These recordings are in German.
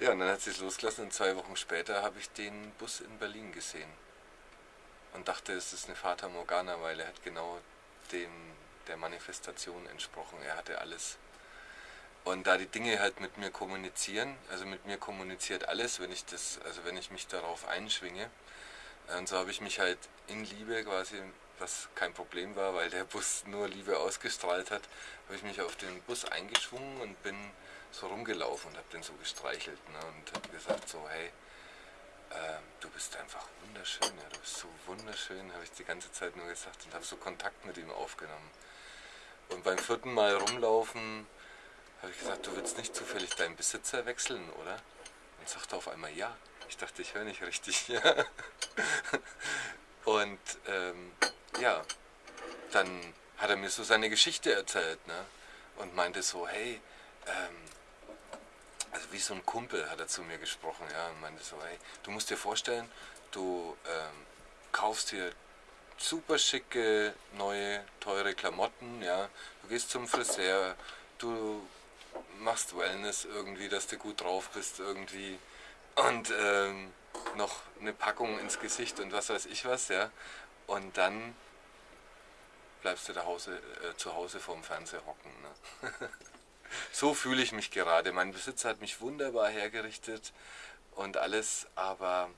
Ja, und dann hat sie es losgelassen und zwei Wochen später habe ich den Bus in Berlin gesehen. Und dachte, es ist eine Fata Morgana, weil er hat genau dem der Manifestation entsprochen. Er hatte alles. Und da die Dinge halt mit mir kommunizieren, also mit mir kommuniziert alles, wenn ich das, also wenn ich mich darauf einschwinge. Und so habe ich mich halt in Liebe quasi, was kein Problem war, weil der Bus nur Liebe ausgestrahlt hat, habe ich mich auf den Bus eingeschwungen und bin so rumgelaufen und habe den so gestreichelt ne, und habe gesagt so, hey, äh, du bist einfach wunderschön, ja, du bist so wunderschön, habe ich die ganze Zeit nur gesagt und habe so Kontakt mit ihm aufgenommen. Und beim vierten Mal rumlaufen habe ich gesagt, du willst nicht zufällig deinen Besitzer wechseln, oder? Und sagte auf einmal ja. Ich dachte, ich höre nicht richtig. Ja. Und ähm, ja, dann hat er mir so seine Geschichte erzählt ne? und meinte so, hey, ähm, wie so ein Kumpel hat er zu mir gesprochen, ja, und meinte so, hey, du musst dir vorstellen, du ähm, kaufst hier super schicke, neue, teure Klamotten, ja, du gehst zum Friseur, du machst Wellness irgendwie, dass du gut drauf bist irgendwie und ähm, noch eine Packung ins Gesicht und was weiß ich was, ja, und dann bleibst du Hause, äh, zu Hause vorm Fernseher hocken. Ne? so fühle ich mich gerade. Mein Besitzer hat mich wunderbar hergerichtet und alles, aber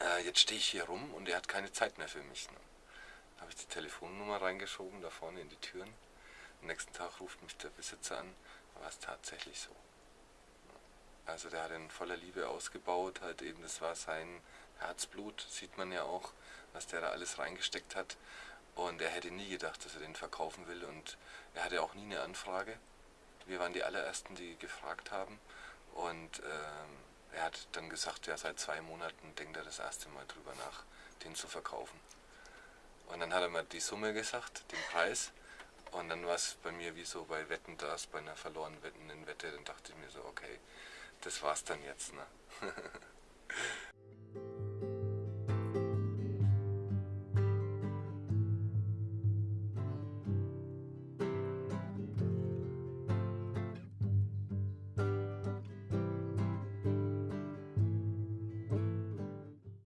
äh, jetzt stehe ich hier rum und er hat keine Zeit mehr für mich. Ne? habe ich die Telefonnummer reingeschoben, da vorne in die Türen. Am nächsten Tag ruft mich der Besitzer an, war es tatsächlich so. Also der hat ihn voller Liebe ausgebaut, halt eben, das war sein Herzblut, sieht man ja auch, was der da alles reingesteckt hat. Und er hätte nie gedacht, dass er den verkaufen will und er hatte auch nie eine Anfrage. Wir waren die allerersten, die gefragt haben und ähm, er hat dann gesagt, ja seit zwei Monaten denkt er das erste Mal drüber nach, den zu verkaufen. Und dann hat er mir die Summe gesagt, den Preis und dann war es bei mir wie so bei Wetten das, bei einer verlorenen Wetten in Wette, dann dachte ich mir so, okay, das war's dann jetzt. Ne?